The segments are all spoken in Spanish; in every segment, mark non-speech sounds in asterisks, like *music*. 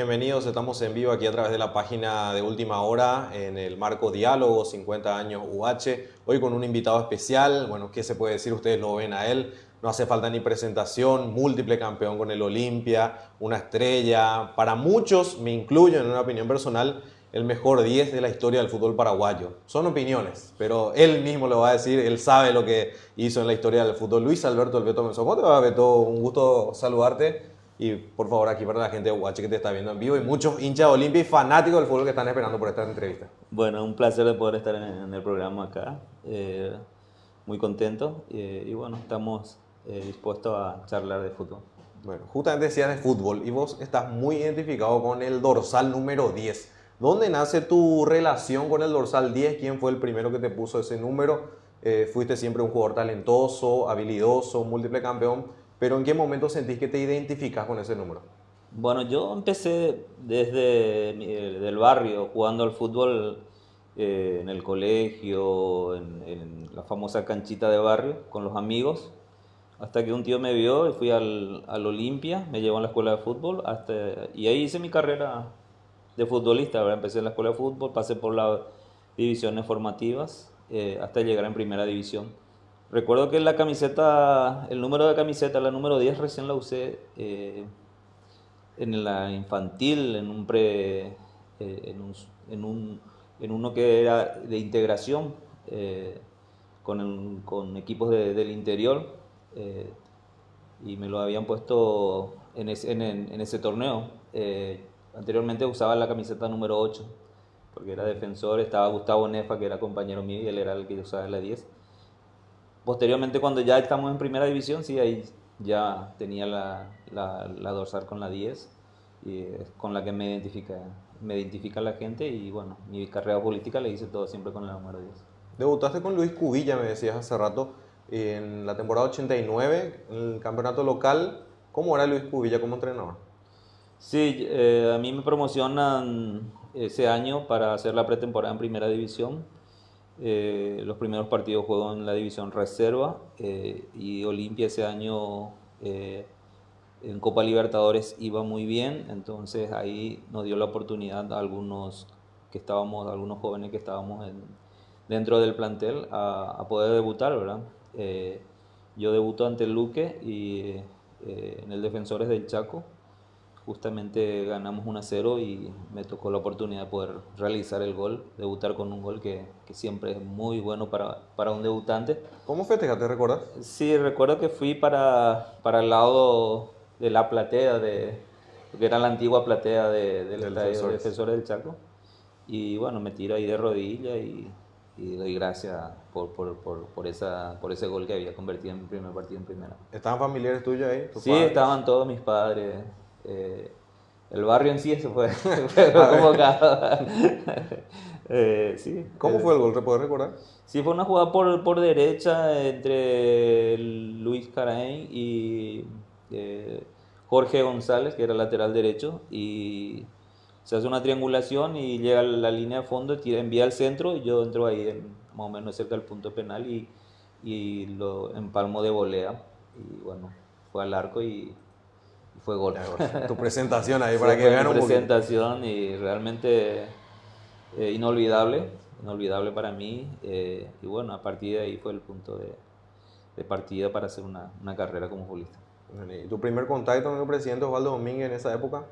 Bienvenidos, estamos en vivo aquí a través de la página de Última Hora en el marco Diálogo 50 años UH. Hoy con un invitado especial, bueno, ¿qué se puede decir? Ustedes lo ven a él, no hace falta ni presentación, múltiple campeón con el Olimpia, una estrella. Para muchos, me incluyo en una opinión personal, el mejor 10 de la historia del fútbol paraguayo. Son opiniones, pero él mismo lo va a decir, él sabe lo que hizo en la historia del fútbol. Luis Alberto El Beto Menzón, ¿cómo te va, Beto? Un gusto saludarte. Y por favor, aquí para la gente de Guache que te está viendo en vivo y muchos hinchas de Olimpia y fanáticos del fútbol que están esperando por esta entrevista. Bueno, un placer de poder estar en, el programa acá. Eh, muy contento eh, y bueno, estamos eh, dispuestos a charlar de fútbol. Bueno, justamente decías de fútbol y vos estás muy identificado con el dorsal número 10. ¿Dónde nace tu relación con el dorsal 10? ¿Quién fue el primero que te puso ese número? ¿Fuiste siempre un jugador talentoso, habilidoso, múltiple campeón? Pero ¿en qué momento sentís que te identificas con ese número? Bueno, yo empecé desde el barrio, jugando al fútbol eh, en el colegio, en, la famosa canchita de barrio, con los amigos, hasta que un tío me vio y fui al, al Olimpia, me llevó a la escuela de fútbol, hasta, y ahí hice mi carrera de futbolista. Empecé en la escuela de fútbol, pasé por las divisiones formativas, eh, hasta llegar en primera división. Recuerdo que la camiseta, el número de camiseta, la número 10 recién la usé eh, en la infantil, en un pre, eh, en, un, en, uno que era de integración eh, con, equipos del interior y me lo habían puesto en, en, ese torneo. anteriormente usaba la camiseta número 8 porque era defensor, estaba Gustavo Nefa que era compañero mío y él era el que usaba la 10 Posteriormente, cuando ya estamos en primera división, sí, ahí ya tenía la, la, dorsal con la 10 y es con la que me identifica, me identifica la gente y bueno, mi carrera política le hice todo siempre con el número 10. Debutaste con Luis Cubilla, me decías hace rato, en la temporada 89, en el campeonato local. ¿Cómo era Luis Cubilla como entrenador? Sí, eh, a mí me promocionan ese año para hacer la pretemporada en primera división eh, los primeros partidos jugó en la división reserva eh, y Olimpia ese año eh, en Copa Libertadores iba muy bien, entonces ahí nos dio la oportunidad a algunos que estábamos, algunos jóvenes que estábamos dentro del plantel a, poder debutar, ¿verdad? yo debuto ante Luque y en el Defensores del Chaco justamente ganamos 1 a 0 y me tocó la oportunidad de poder realizar el gol, debutar con un gol que, que siempre es muy bueno para, para un debutante. ¿Cómo festejaste, recuerdas? Sí, recuerdo que fui para, para el lado de la platea, de, que era la antigua platea de, del, del defensores. del Chaco. Y bueno, me tiro ahí de rodilla y, y doy gracias por, por, por, por, esa, por ese gol que había convertido en mi primer partido en primera. ¿Estaban familiares tuyos ahí? Sí, estaban todos mis padres. Eh, el barrio en sí se fue, *laughs* fue convocado. *laughs* eh, sí. ¿Cómo fue el gol? ¿Te puedes recordar? Sí, fue una jugada por, por derecha entre Luis Caraín y eh, Jorge González, que era lateral derecho, y se hace una triangulación y llega a la línea de fondo, tira, envía al centro y yo entro ahí en, más o menos cerca del punto penal y, y lo empalmo de volea. Y bueno, fue al arco y fue gol. tu presentación ahí *laughs* para que vean un presentación y realmente eh, inolvidable, inolvidable para mí. Eh, y bueno, a partir de ahí fue el punto de, de partida para hacer una, una, carrera como futbolista. ¿Y tu primer contacto con el presidente Osvaldo Domínguez en esa época?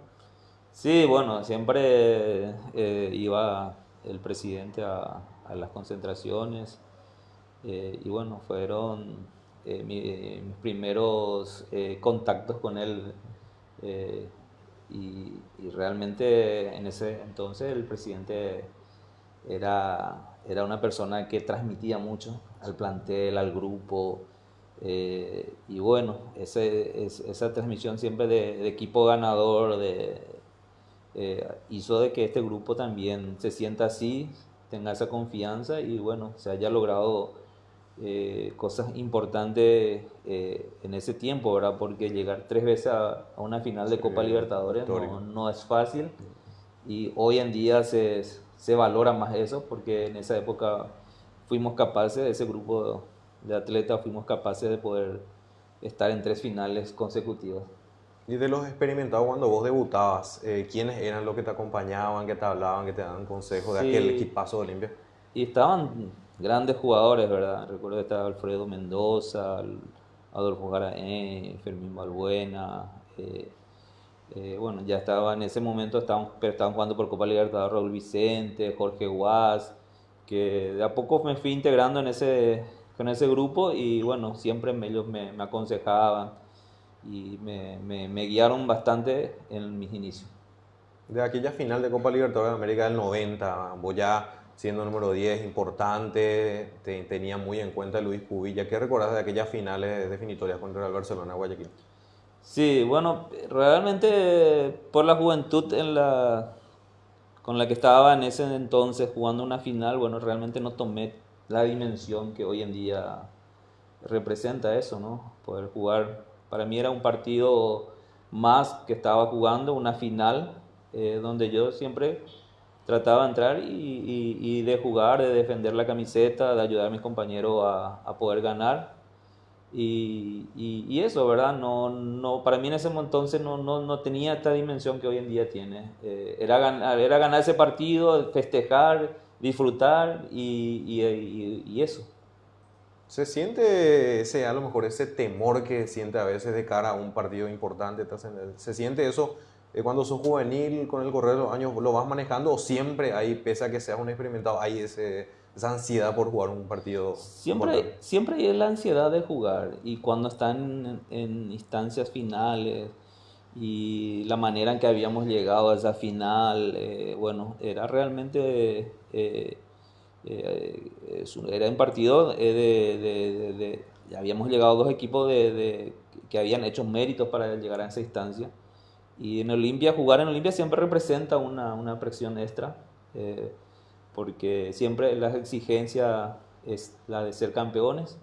Sí, bueno, siempre eh, iba el presidente a, a las concentraciones y bueno, fueron mis primeros contactos con él eh, y, realmente en ese entonces el presidente era, era una persona que transmitía mucho al plantel, al grupo. Eh, y bueno, ese, esa transmisión siempre de, equipo ganador de, eh, hizo de que este grupo también se sienta así, tenga esa confianza y bueno, se haya logrado eh, cosas importantes eh, en ese tiempo, ¿verdad? Porque llegar tres veces a, una final de Copa Libertadores no, no, es fácil y hoy en día se, se, valora más eso porque en esa época fuimos capaces, ese grupo de atletas fuimos capaces de poder estar en tres finales consecutivas. Y de los experimentados cuando vos debutabas, eh, ¿quiénes eran los que te acompañaban, que te hablaban, que te daban consejos de aquel equipazo de Olimpia? Y estaban grandes jugadores, ¿verdad? Recuerdo que estaba Alfredo Mendoza, Adolfo Garaén, Fermín Balbuena. Eh, eh, bueno, ya estaba en ese momento, estaban, estaban jugando por Copa Libertadores Raúl Vicente, Jorge Guas, que de a poco me fui integrando en ese, con ese grupo y bueno, siempre ellos me, aconsejaban y me, guiaron bastante en mis inicios. De aquella final de Copa Libertadores de América del 90, vos ya siendo número 10 importante, te, tenía muy en cuenta Luis Cubilla. ¿Qué recordás de aquellas finales definitorias contra el Barcelona Guayaquil? Sí, bueno, realmente por la juventud con la que estaba en ese entonces jugando una final, bueno, realmente no tomé la dimensión que hoy en día representa eso, ¿no? Poder jugar, para mí era un partido más que estaba jugando, una final, eh, donde yo siempre trataba de entrar y, de jugar, de defender la camiseta, de ayudar a mis compañeros a, poder ganar. Y, eso, ¿verdad? No, no, para mí en ese entonces no, no, no tenía esta dimensión que hoy en día tiene. Eh, era, ganar, era ganar ese partido, festejar, disfrutar y, eso. ¿Se siente ese, a lo mejor ese temor que siente a veces de cara a un partido importante? ¿Se siente eso cuando sos juvenil, con el correr de los años, lo vas manejando o siempre hay, pese a que seas un experimentado, hay ese, esa ansiedad por jugar un partido? Siempre, siempre hay la ansiedad de jugar y cuando están en, instancias finales y la manera en que habíamos llegado a esa final, eh, bueno, era realmente... Eh, era un partido de, de, de, habíamos llegado dos equipos de, que habían hecho méritos para llegar a esa instancia y en Olimpia, jugar en Olimpia siempre representa una, una presión extra, eh, porque siempre la exigencia es la de ser campeones.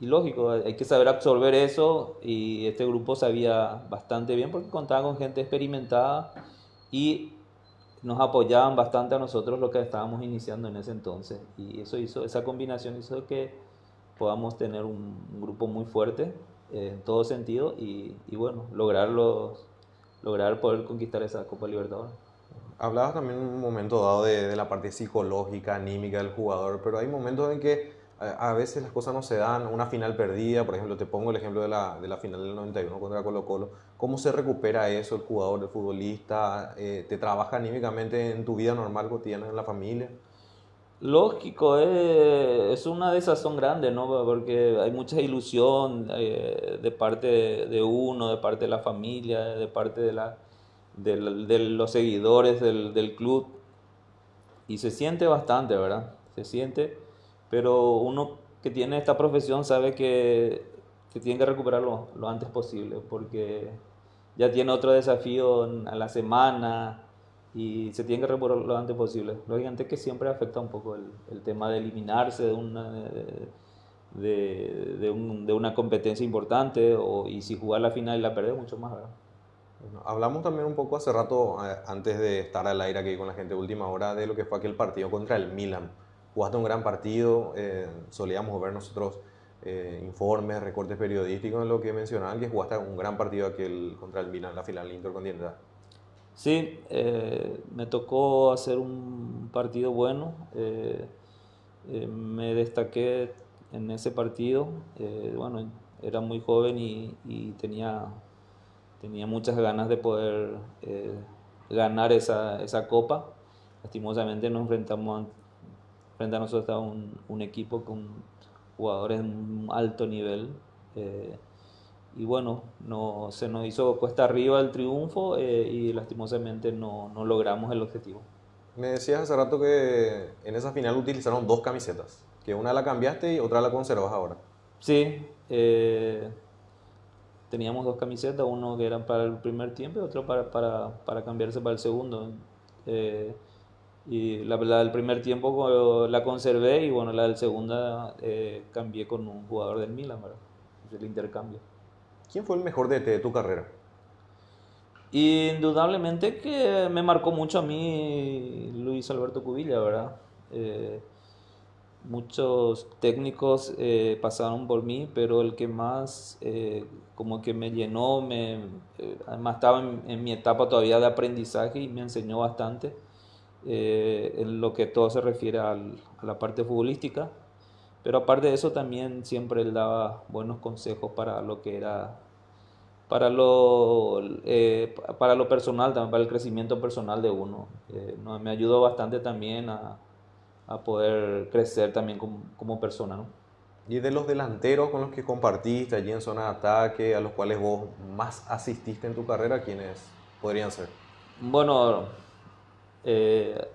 Y lógico, hay que saber absorber eso y este grupo sabía bastante bien porque contaba con gente experimentada y nos apoyaban bastante a nosotros lo que estábamos iniciando en ese entonces. Y eso hizo, esa combinación hizo que podamos tener un, grupo muy fuerte eh, en todo sentido y, y bueno, lograr los, lograr poder conquistar esa Copa Libertadores. Hablabas también en un momento dado de, la parte psicológica, anímica del jugador, pero hay momentos en que a, veces las cosas no se dan, una final perdida, por ejemplo, te pongo el ejemplo de la, de la final del 91 contra Colo Colo, ¿cómo se recupera eso el jugador, el futbolista? Eh, ¿Te trabaja anímicamente en tu vida normal, cotidiana, en la familia? Lógico, eh, es una desazón grande, ¿no? Porque hay mucha ilusión eh, de parte de uno, de parte de la familia, de parte de, la, de, los seguidores del, del, club. Y se siente bastante, ¿verdad? Se siente, pero uno que tiene esta profesión sabe que, que tiene que recuperarlo lo antes posible, porque ya tiene otro desafío a la semana, y se tiene que recuperar lo antes posible. Lógicamente que siempre afecta un poco el, el tema de eliminarse de una, de, de, un, de, una competencia importante o, y si jugar la final y la perder mucho más. ¿verdad? hablamos también un poco hace rato, eh, antes de estar al aire aquí con la gente de última hora, de lo que fue aquel partido contra el Milan. Jugaste un gran partido, eh, solíamos ver nosotros eh, informes, recortes periodísticos en lo que mencionaban que jugaste un gran partido aquel contra el Milan, la final intercontinental. Sí, eh, me tocó hacer un partido bueno. Eh, eh, me destaqué en ese partido. bueno, era muy joven y, tenía, tenía muchas ganas de poder ganar esa, esa, copa. Lastimosamente nos enfrentamos frente a nosotros a un, un equipo con jugadores de un alto nivel y bueno, no, se nos hizo cuesta arriba el triunfo eh, y lastimosamente no, no, logramos el objetivo. Me decías hace rato que en esa final utilizaron dos camisetas, que una la cambiaste y otra la conservas ahora. Sí, eh, teníamos dos camisetas, uno que era para el primer tiempo y otro para, para, para cambiarse para el segundo. Eh, y la, la, del primer tiempo la conservé y bueno, la del segundo cambié con un jugador del Milan, ¿verdad? el intercambio. ¿Quién fue el mejor DT de tu carrera? Indudablemente que me marcó mucho a mí Luis Alberto Cubilla, ¿verdad? Eh, muchos técnicos eh, pasaron por mí, pero el que más eh, como que me llenó, me, además estaba en, mi etapa todavía de aprendizaje y me enseñó bastante en lo que todo se refiere a la parte futbolística. Pero aparte de eso también siempre él daba buenos consejos para lo que era para lo, eh, para lo personal, también para el crecimiento personal de uno. Eh, me ayudó bastante también a, a poder crecer también como, como, persona. ¿no? ¿Y de los delanteros con los que compartiste allí en zona de ataque, a los cuales vos más asististe en tu carrera, quiénes podrían ser? Bueno, eh,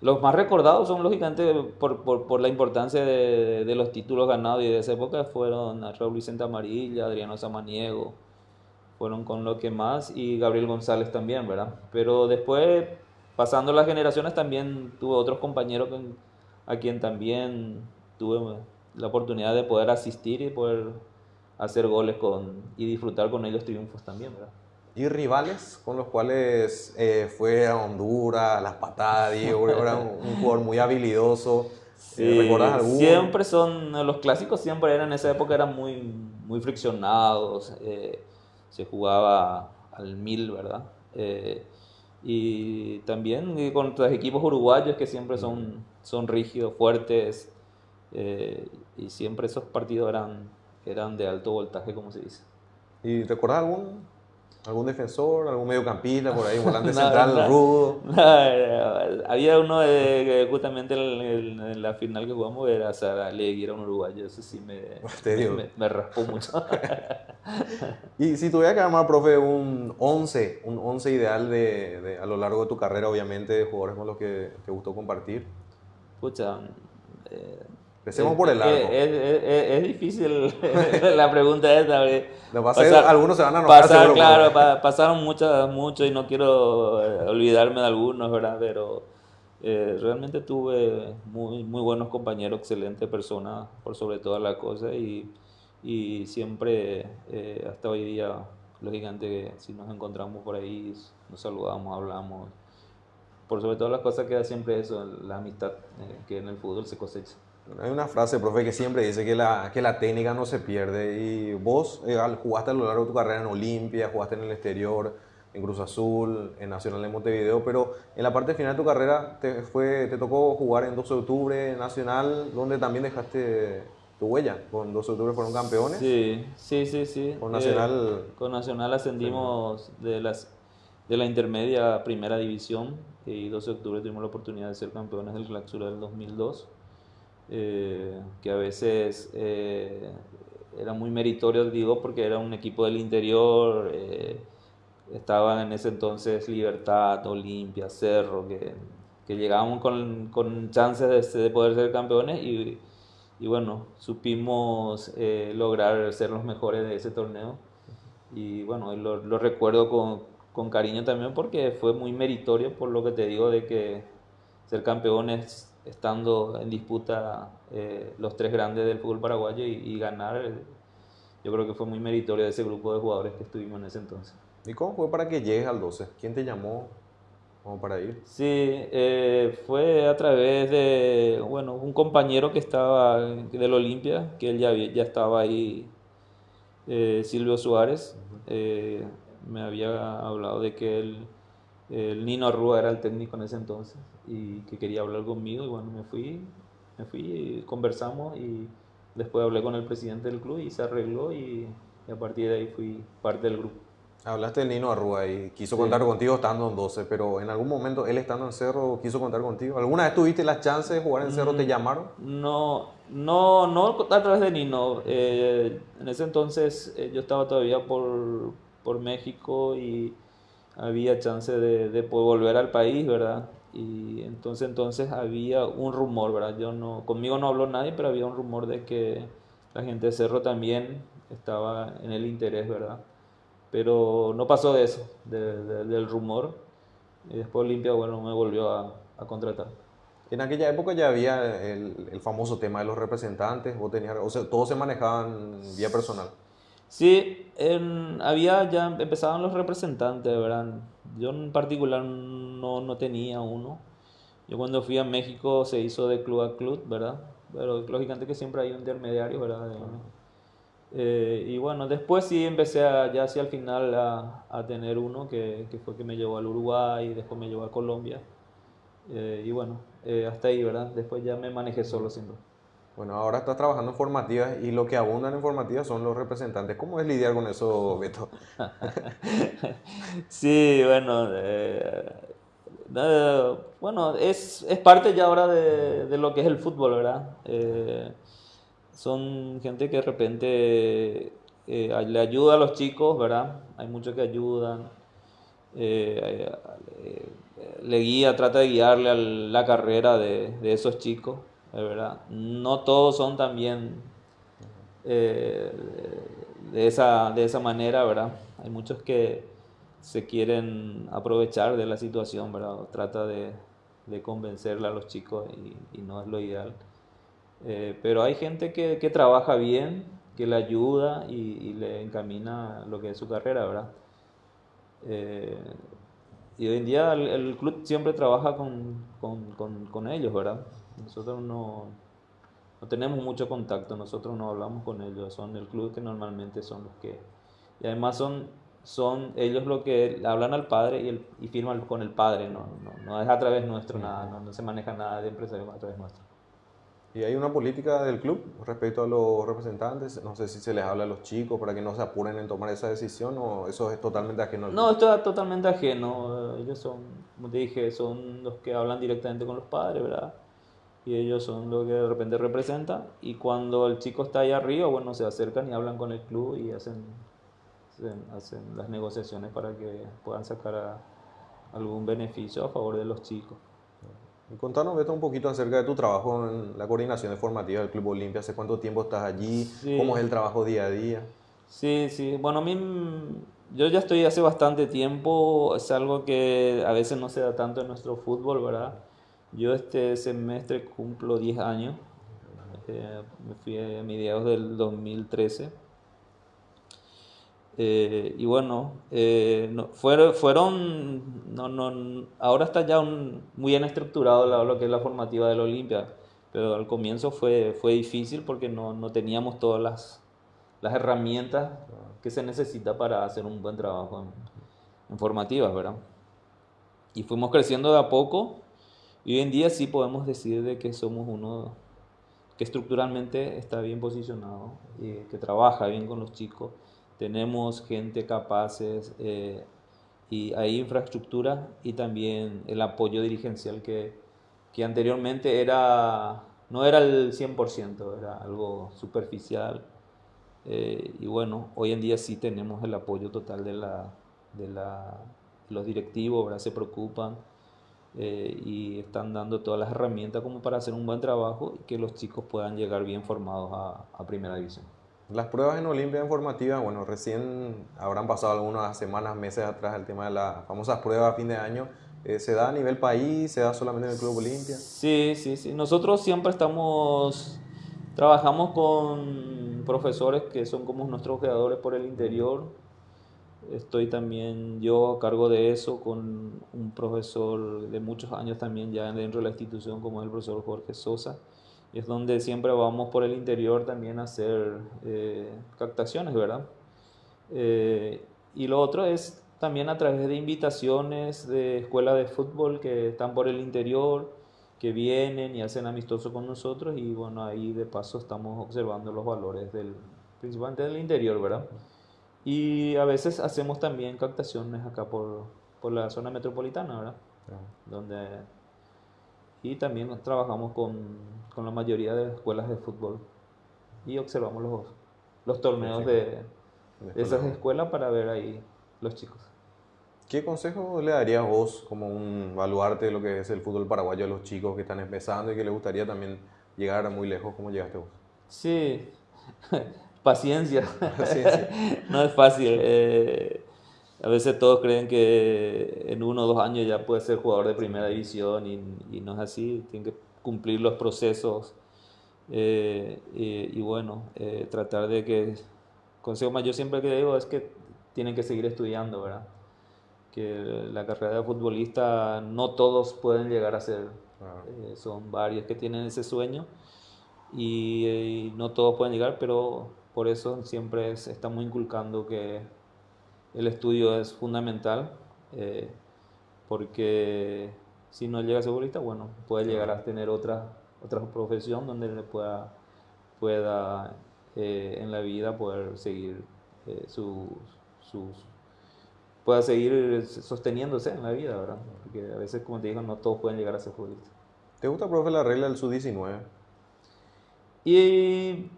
los más recordados son lógicamente por, por, por la importancia de, de, los títulos ganados y de esa época fueron Raúl Vicente Amarilla, Adriano Samaniego, fueron con lo que más y Gabriel González también, ¿verdad? Pero después, pasando las generaciones, también tuve otros compañeros a quien también tuve la oportunidad de poder asistir y poder hacer goles con, y disfrutar con ellos triunfos también, ¿verdad? ¿Y rivales con los cuales eh, fue a Honduras, las patadas, Diego, *laughs* era un, jugador muy habilidoso? Sí, ¿Recuerdas alguno? Siempre son, los clásicos siempre eran, en esa época eran muy, muy friccionados. Eh, se jugaba al mil, ¿verdad? Eh, y también contra equipos uruguayos que siempre son, son rígidos, fuertes, eh, y siempre esos partidos eran, eran de alto voltaje, como se dice. ¿Y recuerdas algún ¿Algún defensor, algún mediocampista por ahí, volante *laughs* central, rudo? había uno de, justamente en, la final que jugamos, era Sara Legui, era un uruguayo, eso sí me, *laughs* me, me, raspó mucho. *laughs* y si tuviera que armar, profe, un 11, un 11 ideal de, de, a lo largo de tu carrera, obviamente, de jugadores con los que te gustó compartir. Pucha, eh, Empecemos por el largo. Es, es, difícil *laughs* la pregunta esta. Pasar, algunos se van a enojar. Pasar, claro, pasaron muchas, muchos y no quiero eh, olvidarme de algunos, ¿verdad? Pero eh, realmente tuve muy, muy buenos compañeros, excelentes personas, por sobre todas las cosas. Y, y siempre, eh, hasta hoy día, lógicamente, si nos encontramos por ahí, nos saludamos, hablamos. Por sobre todas las cosas queda siempre eso, la amistad que en el fútbol se cosecha. Hay una frase, profe, que siempre dice que la, que la técnica no se pierde. Y vos eh, jugaste a lo largo de tu carrera en Olimpia, jugaste en el exterior, en Cruz Azul, en Nacional de Montevideo, pero en la parte final de tu carrera te, fue, te tocó jugar en 12 de octubre, Nacional, donde también dejaste tu huella. Con 12 de octubre fueron campeones. Sí, sí, sí. sí. Con Nacional. Eh, con Nacional ascendimos de, las, de la intermedia a primera división y 12 de octubre tuvimos la oportunidad de ser campeones del Claxura del 2002. Eh, que a veces eh, era muy meritorio, digo, porque era un equipo del interior, eh, estaban en ese entonces Libertad, Olimpia, Cerro, que, que llegábamos con, con chances de, de, poder ser campeones y, y bueno, supimos lograr ser los mejores de ese torneo. Y bueno, lo, lo recuerdo con, con cariño también porque fue muy meritorio por lo que te digo de que ser campeones estando en disputa eh, los tres grandes del fútbol paraguayo y, ganar, eh, yo creo que fue muy meritorio de ese grupo de jugadores que estuvimos en ese entonces. ¿Y cómo fue para que llegues al 12? ¿Quién te llamó como para ir? Sí, eh, fue a través de, bueno, un compañero que estaba del Olimpia, que él ya, ya estaba ahí, Silvio Suárez, me había hablado de que él el Nino Arrua era el técnico en ese entonces y que quería hablar conmigo y bueno, me fui, me fui y conversamos y después hablé con el presidente del club y se arregló y, a partir de ahí fui parte del grupo. Hablaste del Nino Arrua y quiso contar contigo estando en 12, pero en algún momento él estando en Cerro quiso contar contigo. ¿Alguna vez tuviste la chance de jugar en Cerro? ¿Te mm, llamaron? No, no, no a través de Nino. Eh, en ese entonces eh, yo estaba todavía por, por México y había chance de, de poder volver al país, ¿verdad? Y entonces, entonces había un rumor, ¿verdad? Yo no, conmigo no habló nadie, pero había un rumor de que la gente de Cerro también estaba en el interés, ¿verdad? Pero no pasó de eso, del rumor. Y después Olimpia, bueno, me volvió a, a, contratar. En aquella época ya había el, el, famoso tema de los representantes, o, tenías, o sea, todos se manejaban vía personal. Sí, había ya empezaban los representantes, ¿verdad? Yo en particular no, no tenía uno. Yo cuando fui a México se hizo de club a club, ¿verdad? pero lógicamente que siempre hay un intermediario, ¿verdad? Eh, y bueno, después sí empecé a, ya hacia el final a, a tener uno que, que, fue que me llevó al Uruguay, después me llevó a Colombia. Eh, y bueno, eh, hasta ahí, ¿verdad? Después ya me manejé solo siempre. Bueno, ahora estás trabajando en formativas y lo que abundan en formativas son los representantes. ¿Cómo es lidiar con eso, Beto? *laughs* sí, bueno, bueno, es, es, parte ya ahora de, de, lo que es el fútbol, ¿verdad? son gente que de repente eh, le ayuda a los chicos, ¿verdad? Hay muchos que ayudan, eh, eh, le guía, trata de guiarle a la carrera de, esos chicos, ¿verdad? No todos son también de, esa, de esa manera, ¿verdad? Hay muchos que se quieren aprovechar de la situación, ¿verdad? Trata de, convencerle a los chicos y no es lo ideal. Eh, pero hay gente que, que, trabaja bien, que le ayuda y, le encamina lo que es su carrera, ¿verdad? Eh, y hoy en día el, club siempre trabaja con, con, con, ellos, ¿verdad? Nosotros no, no, tenemos mucho contacto, nosotros no hablamos con ellos, son el club que normalmente son los que... Y además son, son ellos los que hablan al padre y, el, y firman con el padre, no, no, no es a través nuestro nada, no, no se maneja nada de empresarios a través nuestro. ¿Y hay una política del club respecto a los representantes? No sé si se les habla a los chicos para que no se apuren en tomar esa decisión o eso es totalmente ajeno al No, esto es totalmente ajeno. Ellos son, como te dije, son los que hablan directamente con los padres, ¿verdad? Y ellos son los que de repente representan. Y cuando el chico está ahí arriba, bueno, se acercan y hablan con el club y hacen, hacen, las negociaciones para que puedan sacar algún beneficio a favor de los chicos. Contanos, Beto, un poquito acerca de tu trabajo en la coordinación formativa del Club Olimpia. ¿Hace cuánto tiempo estás allí? ¿Cómo es el trabajo día a día? Sí, sí. Bueno, a mí, yo ya estoy hace bastante tiempo. Es algo que a veces no se da tanto en nuestro fútbol, ¿verdad? Yo este semestre cumplo 10 años. Eh, me fui a mediados del 2013. Eh, y bueno, eh, fueron, fueron no, no, ahora está ya muy bien estructurado lo que es la formativa del Olimpia, pero al comienzo fue, fue difícil porque no, no teníamos todas las, las, herramientas que se necesita para hacer un buen trabajo en, formativas, ¿verdad? Y fuimos creciendo de a poco y hoy en día sí podemos decir de que somos uno que estructuralmente está bien posicionado que trabaja bien con los chicos tenemos gente capaces eh, y hay infraestructura y también el apoyo dirigencial que, que anteriormente era, no era el 100%, era algo superficial. Eh, y bueno, hoy en día sí tenemos el apoyo total de, la, de la, los directivos, se preocupan eh, y están dando todas las herramientas como para hacer un buen trabajo y que los chicos puedan llegar bien formados a, a primera división. Las pruebas en Olimpia Informativa, bueno, recién habrán pasado algunas semanas, meses atrás el tema de las famosas pruebas a fin de año. Eh, ¿Se da a nivel país? ¿Se da solamente en el Club Olimpia? Sí, sí, sí. Nosotros siempre estamos, trabajamos con profesores que son como nuestros creadores por el interior. Estoy también yo a cargo de eso con un profesor de muchos años también ya dentro de la institución como es el profesor Jorge Sosa es donde siempre vamos por el interior también a hacer eh, captaciones, ¿verdad? Eh, y lo otro es también a través de invitaciones de escuelas de fútbol que están por el interior, que vienen y hacen amistoso con nosotros y bueno, ahí de paso estamos observando los valores del, principalmente del interior, ¿verdad? Y a veces hacemos también captaciones acá por, por la zona metropolitana, ¿verdad? Donde y también trabajamos con, con, la mayoría de escuelas de fútbol y observamos los, los torneos de, de esas escuelas para ver ahí los chicos. ¿Qué consejo le darías vos como un baluarte de lo que es el fútbol paraguayo a los chicos que están empezando y que les gustaría también llegar muy lejos como llegaste vos? Sí, *laughs* paciencia. *laughs* no es fácil. Eh, a veces todos creen que en uno o dos años ya puede ser jugador de primera división y, y no es así, tiene que cumplir los procesos eh, y, bueno, eh, tratar de que, consejo mayor siempre que digo es que tienen que seguir estudiando, ¿verdad? Que la carrera de futbolista no todos pueden llegar a ser, eh, son varios que tienen ese sueño y, no todos pueden llegar, pero por eso siempre estamos inculcando que el estudio es fundamental, eh, porque si no llega a ser futbolista, bueno, puede llegar a tener otra, otra profesión donde le pueda, pueda eh, en la vida poder seguir eh, sus, pueda seguir sosteniéndose en la vida, ¿verdad? Porque a veces, como te digo, no todos pueden llegar a ser futbolistas. ¿Te gusta, profe, la regla del sub-19? Y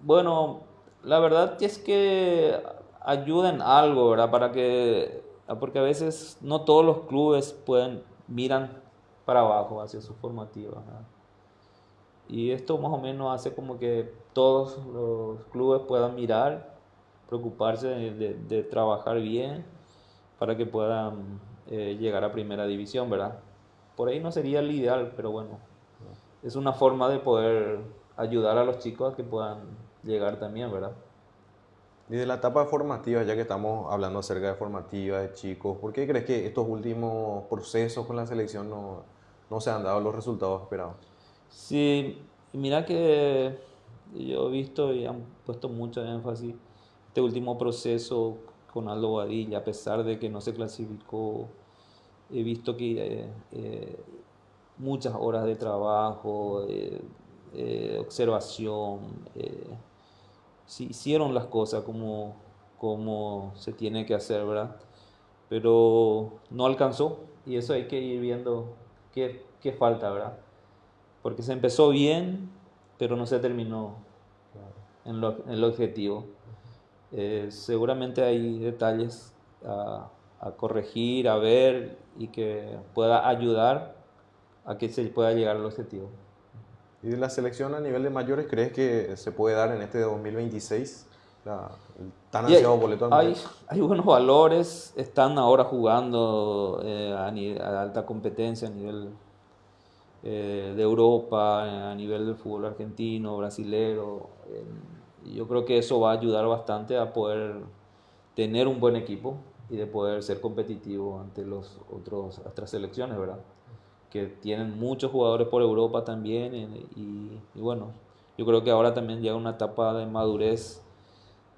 bueno, la verdad es que ayuden algo, ¿verdad? Para que, porque a veces no todos los clubes pueden, miran para abajo hacia su formativa. Y esto más o menos hace como que todos los clubes puedan mirar, preocuparse de, trabajar bien para que puedan eh, llegar a primera división, ¿verdad? Por ahí no sería el ideal, pero bueno, es una forma de poder ayudar a los chicos a que puedan llegar también, ¿verdad? Y de la etapa formativa, ya que estamos hablando acerca de formativa, de chicos, ¿por qué crees que estos últimos procesos con la selección no, no se han dado los resultados esperados? Sí, mira que yo he visto y han puesto mucho énfasis este último proceso con Aldo Badilla, a pesar de que no se clasificó, he visto que eh, eh, muchas horas de trabajo, eh, observación, si hicieron las cosas como, como se tiene que hacer, ¿verdad? Pero no alcanzó y eso hay que ir viendo qué, qué falta, ¿verdad? Porque se empezó bien, pero no se terminó en, lo, en el objetivo. Eh, seguramente hay detalles a, a corregir, a ver y que pueda ayudar a que se pueda llegar al objetivo. ¿Y de la selección a nivel de mayores crees que se puede dar en este 2026? La, el tan ansiado boleto hay, hay, buenos valores, están ahora jugando eh, a, alta competencia a nivel eh, de Europa, a nivel del fútbol argentino, brasilero. y yo creo que eso va a ayudar bastante a poder tener un buen equipo y de poder ser competitivo ante los otros otras selecciones, ¿verdad? Que tienen muchos jugadores por Europa también y, bueno, yo creo que ahora también llega una etapa de madurez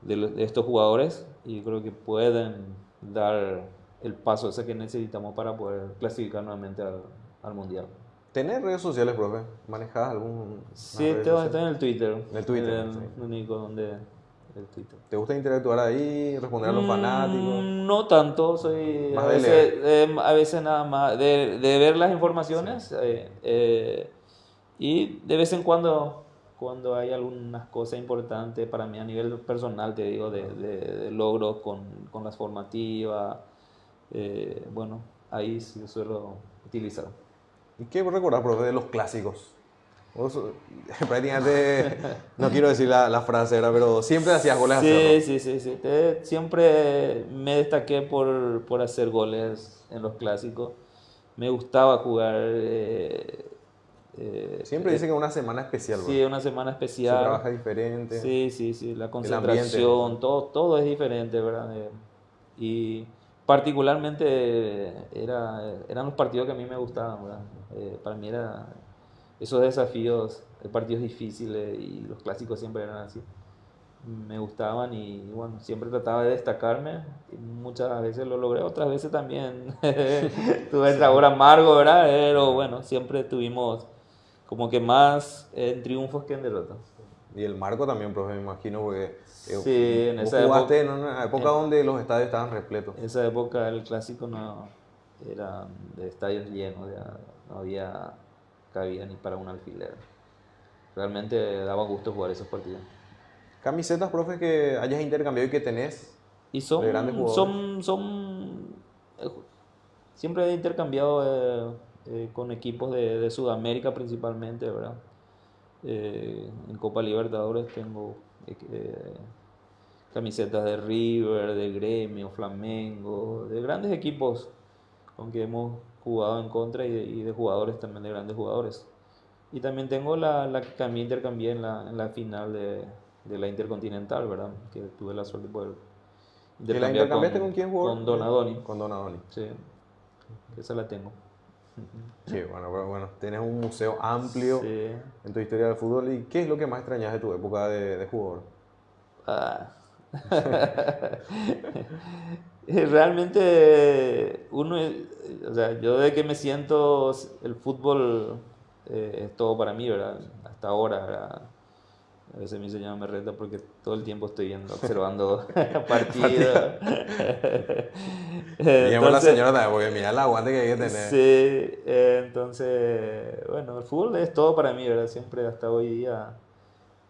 de, estos jugadores y creo que pueden dar el paso ese que necesitamos para poder clasificar nuevamente al, Mundial. ¿Tenés redes sociales, profe? ¿Manejas algún...? Sí, estoy en el Twitter. En el Twitter, el único donde ¿Te gusta interactuar ahí, responder a los mm, fanáticos? No tanto, soy a veces, eh, a veces, nada más de, de ver las informaciones eh, eh, y de vez en cuando cuando hay algunas cosas importantes para mí a nivel personal, te digo, de, de, logros con, con, las formativas, bueno, ahí sí suelo utilizar. ¿Y qué recordar, profe, de los clásicos? *laughs* prácticamente, no quiero decir la, la frase, pero siempre hacías goles. Sí, sí, sí, sí. siempre me destaqué por, por, hacer goles en los clásicos. Me gustaba jugar. Eh, eh, siempre dicen que una semana especial. Sí, una semana especial. Se trabaja diferente. Sí, sí, sí. La concentración, todo, todo es diferente, ¿verdad? Eh, y particularmente era, eran los partidos que a mí me gustaban, ¿verdad? para mí era esos desafíos, partidos difíciles y los clásicos siempre eran así. Me gustaban y bueno, siempre trataba de destacarme. Y muchas veces lo logré, otras veces también *laughs* tuve el sabor amargo, ¿verdad? Pero bueno, siempre tuvimos como que más en triunfos que en derrotas. Y el marco también, profe, me imagino, porque eh, sí, en esa jugaste época, en una época donde los estadios estaban repletos. En esa época el clásico no era de estadios llenos, no había cabía ni para un alfiler. Realmente daba gusto jugar esos partidos. ¿Camisetas, profe, que hayas intercambiado y que tenés? Y son, son, son, eh, siempre he intercambiado eh, eh, con equipos de, de, Sudamérica principalmente, ¿verdad? en Copa Libertadores tengo camisetas de River, de Gremio, Flamengo, de grandes equipos con que hemos jugado en contra y de, jugadores también, de grandes jugadores. Y también tengo la, la que también intercambié en la, en la final de, de, la Intercontinental, ¿verdad? Que tuve la suerte de poder intercambiar. la intercambiaste con, quién jugó? Con Donadoni. Con Donadoni. Sí, esa la tengo. Sí, bueno, pero bueno, tienes un museo amplio en tu historia del fútbol. ¿Y qué es lo que más extrañas de tu época de, de jugador? Ah. *laughs* *laughs* Realmente, uno, o sea, yo de que me siento, el fútbol eh, es todo para mí, ¿verdad? Hasta ahora, ¿verdad? A veces mi señora me reta porque todo el tiempo estoy viendo, observando *laughs* *laughs* partidos. Digamos la señora también, porque mira el aguante que hay que tener. Sí, entonces, bueno, el fútbol es todo para mí, ¿verdad? Siempre hasta hoy día.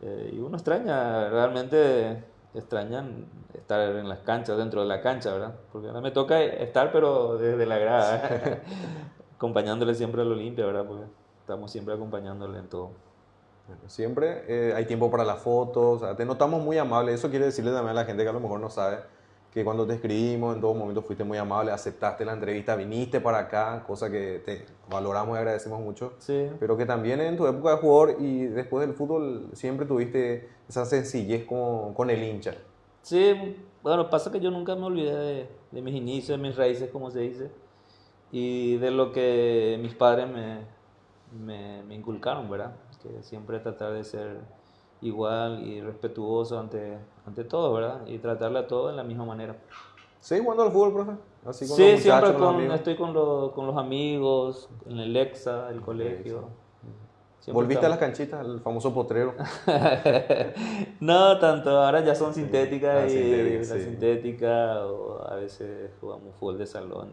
Eh, y uno extraña, realmente extrañan estar en las canchas, dentro de la cancha, ¿verdad? Porque ahora me toca estar, pero desde la grada, *laughs* acompañándole siempre al Olimpia, ¿verdad? Porque estamos siempre acompañándole en todo. Siempre eh, hay tiempo para las fotos, te notamos muy amable. Eso quiere decirle también a la gente que a lo mejor no sabe que cuando te escribimos en todo momento fuiste muy amable, aceptaste la entrevista, viniste para acá, cosa que te valoramos y agradecemos mucho. Sí. Pero que también en tu época de jugador y después del fútbol siempre tuviste esa sencillez con, con el hincha. Sí, bueno, pasa que yo nunca me olvidé de, de mis inicios, de mis raíces, como se dice, y de lo que mis padres me, me, me inculcaron, ¿verdad? que siempre tratar de ser igual y respetuoso ante, ante todo, ¿verdad? Y tratarle a todo de la misma manera. ¿Sí jugando al fútbol, profe? Así con sí, siempre estoy con, con, los amigos, en el EXA, el colegio. ¿Volviste a las canchitas, el famoso potrero? *laughs* no tanto, ahora ya son sintéticas ah, y la sintética, o a veces jugamos fútbol de salón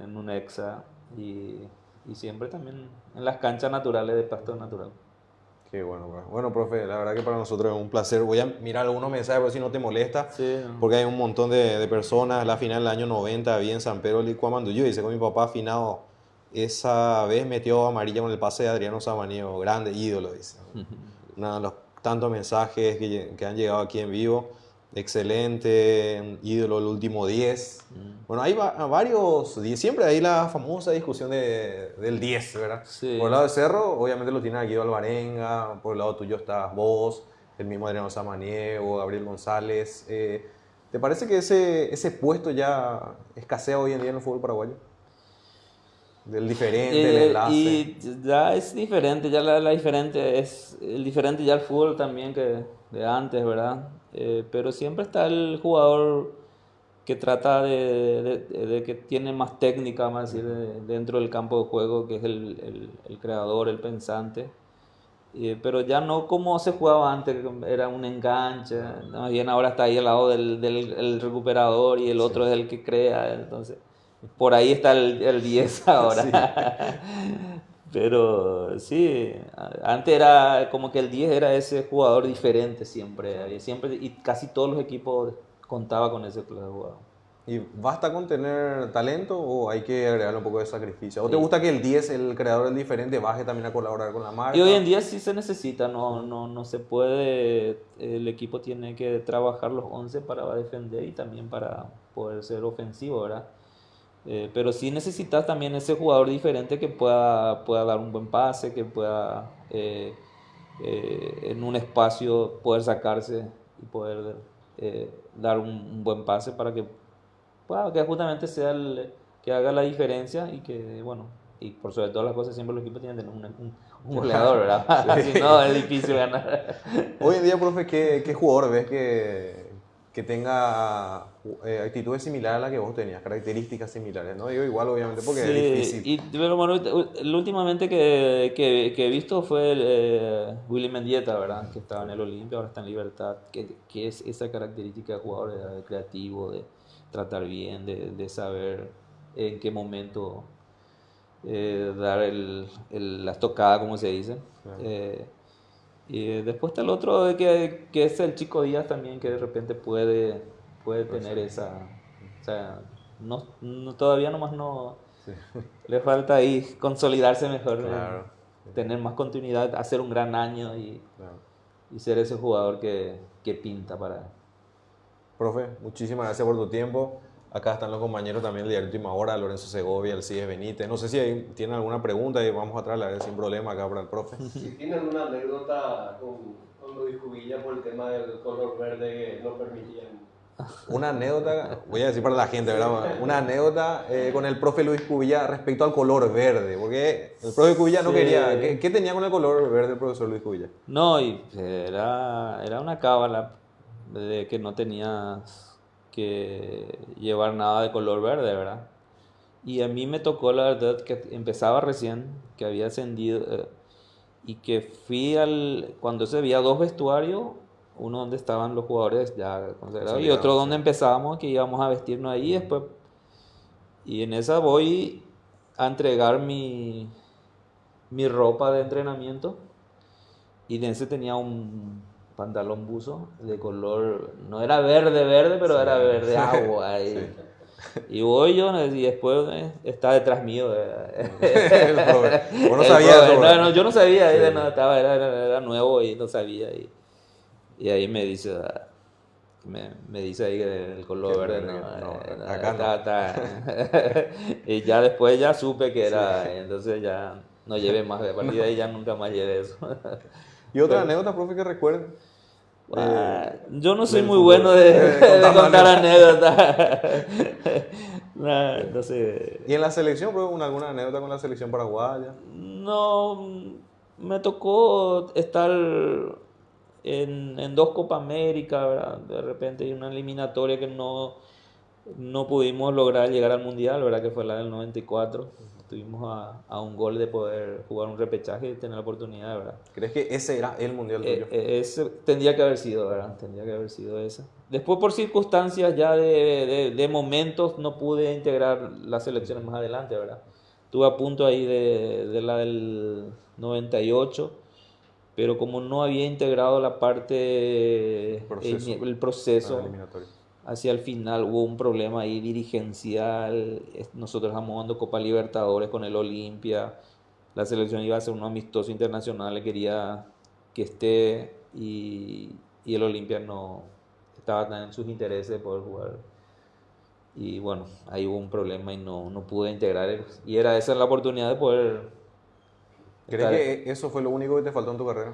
en un EXA y y siempre también en las canchas naturales de pasto natural. Qué bueno, bueno, profe, la verdad que para nosotros es un placer. Voy a mirar algunos mensajes, por si no te molesta, porque hay un montón de, de, personas. La final del año 90 había en San Pedro Licuamanduyú, dice con mi papá afinado, esa vez metió amarilla con el pase de Adriano Samaniego, grande ídolo, dice. *laughs* Nada, los tantos mensajes que, que han llegado aquí en vivo excelente, ídolo el último 10. Mm. Bueno, hay varios, siempre hay la famosa discusión de, del 10, ¿verdad? Por el lado de Cerro, obviamente lo tiene Guido Alvarenga, por el lado tuyo está vos, el mismo Adriano Samaniego, Gabriel González. Eh, ¿Te parece que ese, ese puesto ya escasea hoy en día en el fútbol paraguayo? Del diferente, el eh, enlace. Y ya es diferente, ya la, la, diferente es el diferente ya el fútbol también que de antes, ¿verdad? Eh, pero siempre está el jugador que trata de, de, que tiene más técnica, más decir, dentro del campo de juego, que es el, el, el creador, el pensante. pero ya no como se jugaba antes, era un enganche, más bien ahora está ahí al lado del, del recuperador y el otro es el que crea, entonces por ahí está el, el 10 *laughs* ahora. *laughs* Pero sí, antes era como que el 10 era ese jugador diferente siempre, siempre y casi todos los equipos contaba con ese jugador. ¿Y basta con tener talento o hay que agregarle un poco de sacrificio? ¿O te gusta que el 10, el creador del diferente, baje también a colaborar con la marca? Y hoy en día sí se necesita, no, no, no se puede, el equipo tiene que trabajar los 11 para defender y también para poder ser ofensivo, ¿verdad? Eh, pero sí necesitas también ese jugador diferente que pueda, pueda dar un buen pase, que pueda eh, eh, en un espacio poder sacarse y poder dar un, buen pase para que, pueda, que justamente sea el que haga la diferencia y que, bueno, y por sobre todas las cosas siempre los equipos tienen que tener un, un, goleador, ¿verdad? *laughs* si no, es difícil ganar. Hoy en día, profe, ¿qué, qué jugador ves que que tenga eh, actitudes similares a las que vos tenías, características similares, ¿no? Digo igual, obviamente, porque es difícil. Y, pero bueno, últimamente que, que, que, he visto fue el, eh, Willy Mendieta, ¿verdad? Que estaba en el Olimpia, ahora está en Libertad, que, que es esa característica de jugador de, creativo, de tratar bien, de, de, saber en qué momento eh, dar el, el, la estocada, como se dice. Eh, y después está el otro que, que es el chico Díaz también, que de repente puede, puede tener esa... O sea, no, todavía nomás no... *laughs* Le falta ahí consolidarse mejor, tener más continuidad, hacer un gran año y, y ser ese jugador que, que pinta para... Profe, muchísimas gracias por tu tiempo. Acá están los compañeros también de Última Hora, Lorenzo Segovia, el CIE Benítez. No sé si tienen alguna pregunta y vamos a traerla sin problema acá para el profe. *laughs* Si tienen una anécdota con, con Luis Cubilla por el tema del color verde que no permitían Una anécdota, voy a decir para la gente, ¿verdad? Una anécdota eh, con el profe Luis Cubilla respecto al color verde, porque el profe Cubilla no Sí. quería. ¿qué, qué tenía con el color verde el profesor Luis Cubilla? No, y era, era una cábala de que no tenías que llevar nada de color verde, ¿verdad? Y a mí me tocó la verdad que empezaba recién, que había ascendido eh, y que fui al, cuando se veía dos vestuarios, uno donde estaban los jugadores ya consagrados y otro donde empezábamos, que íbamos a vestirnos ahí después. Y en esa voy a entregar mi, mi ropa de entrenamiento. Y en ese tenía un pantalón buzo de color, no era verde, verde, pero era verde agua. *laughs* Y, y voy yo y después eh, está detrás mío. *laughs* El. Vos no sabías No, no, yo no sabía, Sí. era, no, estaba, era- era nuevo y no sabía. Y, y ahí me dice, me, me dice ahí el color verde, verde, no, no, eh, acá *laughs* y ya después ya supe que era, entonces ya no llevé más, de partir de ahí ya *laughs* nunca más llevé eso. ¿Y otra anécdota, profe, que recuerde? Ah, yo no soy muy bueno de, Eh, *laughs* de contar anécdotas. Nah, sé. ¿Y en la selección, profe, una- alguna anécdota con la selección paraguaya? No, me tocó estar en, en dos Copa América, ¿verdad? De repente hay una eliminatoria que no, no pudimos lograr llegar al Mundial, ¿verdad? Que fue la del 94. Estuvimos a, a un gol de poder jugar un repechaje y tener la oportunidad, ¿verdad? ¿Crees que ese era el mundial Eh, tuyo? eh, ese tendría que haber sido, ¿verdad? Tendría que haber sido ese. Después, por circunstancias ya de, de- de momentos, no pude integrar las selecciones más adelante, ¿verdad? Estuve a punto ahí de, de la del 98, pero como no había integrado la parte, Proceso. el, el proceso, Ah, hacia el final hubo un problema ahí dirigencial. Nosotros estamos jugando Copa Libertadores con el Olimpia. La selección iba a ser un amistoso internacional, le quería que esté y, y el Olimpia no estaba tan en sus intereses de poder jugar. Y bueno, ahí hubo un problema y no, no pude integrar. Y era esa la oportunidad de poder... ¿Crees estar- que eso fue lo único que te faltó en tu carrera?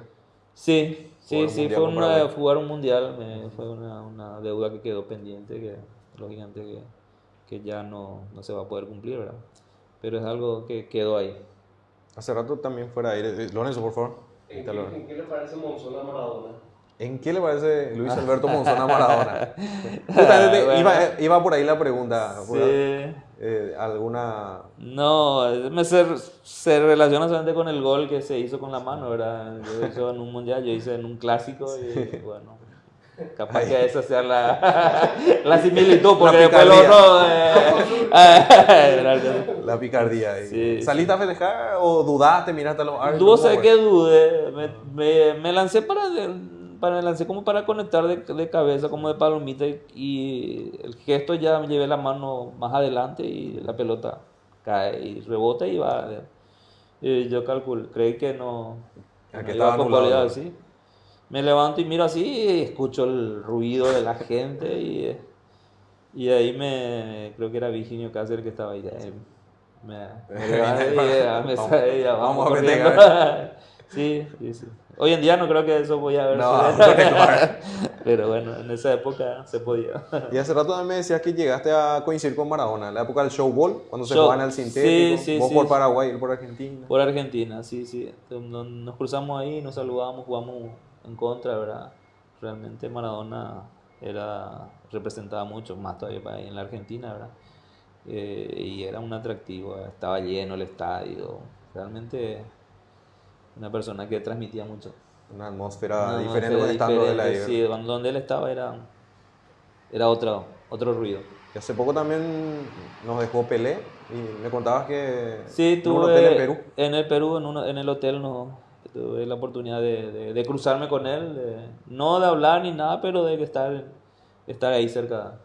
Sí, sí, sí, fue una, jugar un mundial, me- fue una, una deuda que quedó pendiente, que lógicamente que, que ya no, no se va a poder cumplir, ¿verdad? Pero es algo que quedó ahí. Hace rato también fuera ahí. Eh, Lorenzo, por favor. ¿En qué, en qué le parece Monzón a Maradona? ¿En qué le parece Luis *laughs* Alberto Monzón a Maradona? *laughs* Justamente Bueno. iba, iba por ahí la pregunta. Sí. Eh, ¿Alguna No, se, se relaciona solamente con el gol que se hizo con la mano, ¿verdad? Yo hice en un mundial, yo hice en un clásico y bueno, capaz que esa sea la, la similitud, porque La después lo otro... eh, *laughs* la picardía? ahí? Sí, ¿Saliste a festejar o dudaste, miraste a los árbitros? Dudo ¿Cómo sé que dudé. Me, me, me lancé para, para me lancé como para conectar de, de cabeza, como de palomita, y, el gesto ya me llevé la mano más adelante y la pelota cae y rebota y va. Y yo calculo, creí que no. Ah, no estaba con anulado, goleada, ¿no? sí. Me levanto y miro así y escucho el ruido de la gente y, y ahí me creo que era Virginio Cáceres que estaba ahí. eh, Me, me *laughs* levanto y ya me Vamos- vamos vamos a. *laughs* sí, sí, sí. Hoy en día no creo que eso voy a ver. No, claro. *laughs* Pero bueno, en esa época se podía. Y hace rato también me decías que llegaste a coincidir con Maradona, en la época del showball, cuando se Show- jugaba en el sintético, sí, sí, vos sí, por. Paraguay, él por Argentina. Por Argentina, sí, sí. Nos cruzamos ahí, nos saludamos, jugamos en contra, ¿verdad? Realmente Maradona era, representaba mucho, más todavía para ahí en la Argentina, ¿verdad? Eh, y era un atractivo, estaba lleno el estadio. Realmente una persona que transmitía mucho. Una atmósfera Una diferente atmósfera estando de la diferente, Sí, donde él estaba era, era otro, otro ruido. Y hace poco también nos dejó Pelé y me contabas que Sí, en un tuve hotel en Perú. en el Perú, en, uno- en el hotel, no, tuve la oportunidad de, de- de cruzarme con él, de- no de hablar ni nada, pero de estar, estar ahí cerca.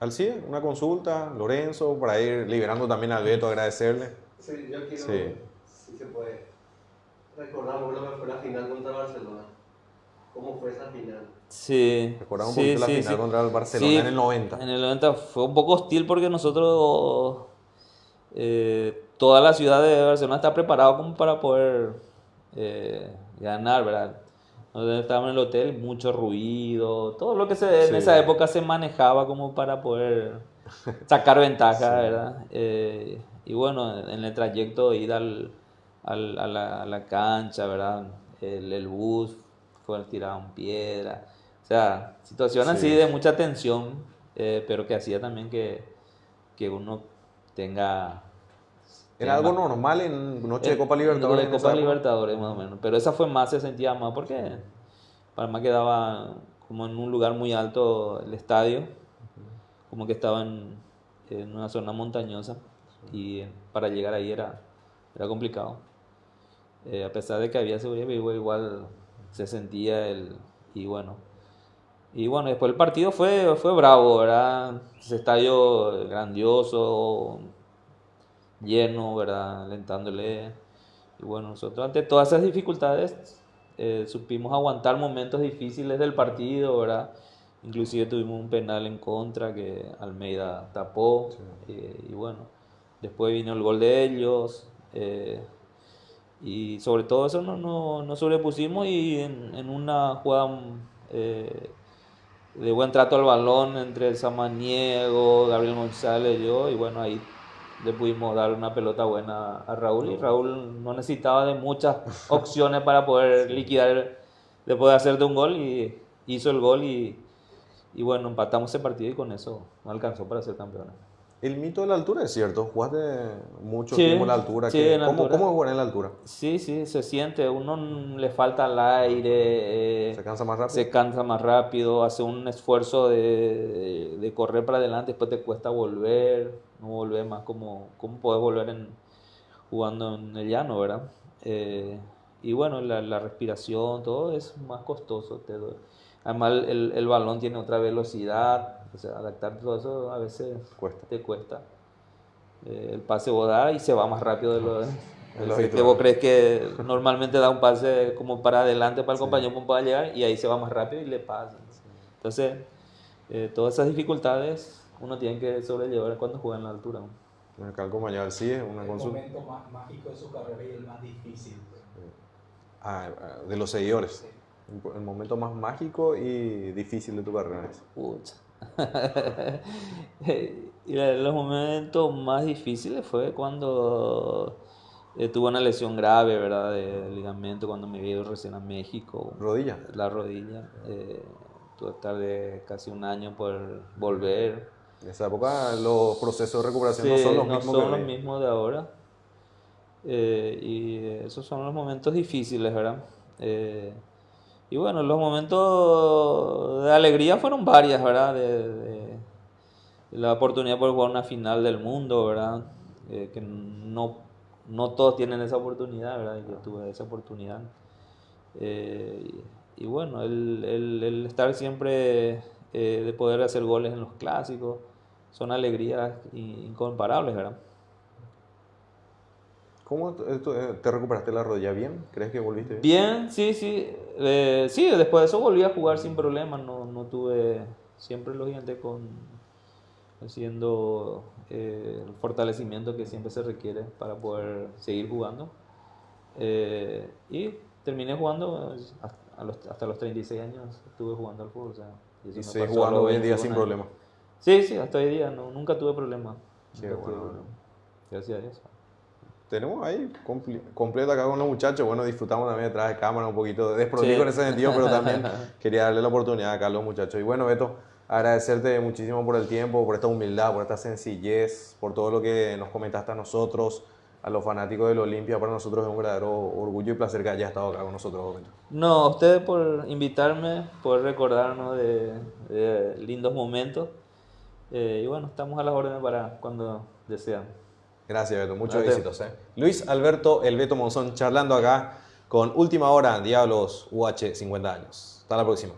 Al CIE, una consulta, Lorenzo, para ir liberando también al Beto, agradecerle. Sí, yo quiero, Sí. si se puede, recordar lo que fue la final contra Barcelona. ¿Cómo fue esa final? Sí, Recordamos sí, la sí, final sí. contra el Barcelona Sí, en el 90. En el 90 fue un poco hostil porque nosotros, eh, toda la ciudad de Barcelona está preparada como para poder eh, ganar, ¿verdad? Donde estábamos en el hotel, mucho ruido, todo lo que se, en esa época se manejaba como para poder sacar ventaja, ¿verdad? Eh, y bueno, en el trayecto de ir al, al- a, la, a la cancha, ¿verdad? El, el bus fue tirado en piedra. O sea, situaciones así Sí. de mucha tensión, eh, pero que hacía también que, que uno tenga... Era algo normal en Noche de Copa Libertadores. de en Copa? Libertadores, más o menos. Pero esa fue más, se sentía más porque Panamá quedaba como en un lugar muy alto el estadio, como que estaba en, en una zona montañosa y para llegar ahí era, era complicado. Eh, a pesar de que había seguridad, igual, se sentía el... Y bueno, y bueno, después el partido fue, fue bravo, ¿verdad? Ese estadio grandioso, lleno, ¿verdad? Alentándole. Y bueno, nosotros ante todas esas dificultades eh, supimos aguantar momentos difíciles del partido, ¿verdad? Inclusive tuvimos un penal en contra que Almeida tapó. eh, y bueno, después vino el gol de ellos. eh, y sobre todo eso no, no, no sobrepusimos y en, en una jugada eh, de buen trato al balón entre el Samaniego, Gabriel González y yo, y bueno, ahí le pudimos dar una pelota buena a Raúl y Raúl no necesitaba de muchas *laughs* opciones para poder liquidar, de poder hacerte un gol y hizo el gol y, y bueno, empatamos ese partido y con eso no alcanzó para ser campeones. El mito de la altura es cierto. Jugaste mucho Sí, tiempo en la altura. sí, que- en la ¿Cómo, altura. ¿Cómo es jugar en la altura? Sí, sí, se siente, uno le falta el aire, eh, ¿Se cansa más rápido? se cansa más rápido, hace un esfuerzo de, de- correr para adelante, después te cuesta volver, no volver más como, como puedes volver en, jugando en el llano, ¿verdad? Eh, y bueno, la, la respiración, todo es más costoso. te. Además, el, el balón tiene otra velocidad, o sea, adaptar todo eso a veces Cuesta. te cuesta. Eh, el pase vos das y se va más rápido de lo, *laughs* lo de que vos crees que normalmente da un pase como para adelante para el compañero para pueda llegar y ahí se va más rápido y le pasa. Entonces, eh, todas esas dificultades uno tiene que sobrellevar cuando juega en la altura. el compañero sí es una el consulta. momento más mágico de su carrera y el más difícil. Ah, ah, de los seguidores. El momento más mágico y difícil de tu carrera. Pucha. *laughs* y los momentos más difíciles fue cuando eh, tuve una lesión grave, ¿verdad? De ligamento cuando me vi recién a México. Rodilla. La rodilla. Eh, tuve que estar de casi un año por volver. En esa época los procesos de recuperación Sí, no son los no mismos son los mismos de ahora. Eh, y esos son los momentos difíciles, ¿verdad? Eh, y bueno, los momentos de alegría fueron varias, ¿verdad? De, de- de la oportunidad por jugar una final del mundo, ¿verdad? Eh, que no, no todos tienen esa oportunidad, ¿verdad? Y Yo tuve esa oportunidad. Eh, y, bueno, el, el- estar siempre eh, de poder hacer goles en los clásicos son alegrías incomparables, ¿verdad? ¿Cómo te, eh, te recuperaste la rodilla bien? ¿Crees que volviste bien? Bien, sí, sí. Eh, sí, después de eso volví a jugar sin problemas. No, no tuve siempre lógicamente con haciendo eh, el fortalecimiento que siempre se requiere para poder seguir jugando. Eh, y terminé jugando eh, hasta a los, hasta los 36 años. Estuve jugando al fútbol. o sea, Y a jugando los hoy en día 21 sin problema. Sí, sí, hasta hoy día. No, nunca tuve problemas. Qué Nunca tuve bueno. problemas. Gracias a Dios. Tenemos ahí compli- completo acá con los muchachos. Bueno, disfrutamos también detrás de cámara un poquito desprolijo Sí. en ese sentido, pero también *laughs* quería darle la oportunidad acá a los muchachos. Y bueno, Beto, agradecerte muchísimo por el tiempo, por esta humildad, por esta sencillez, por todo lo que nos comentaste a nosotros, a los fanáticos del Olimpia. Para nosotros es un verdadero orgullo y placer que hayas estado acá con nosotros, Beto. No, a ustedes por invitarme, por recordarnos de, de lindos momentos. Eh, y bueno, estamos a las órdenes para cuando desean. Gracias, Beto. Muchos Gracias. éxitos. ¿eh? Luis Alberto El Beto Monzón charlando acá con Última Hora, Diablos UH 50 años. Hasta la próxima.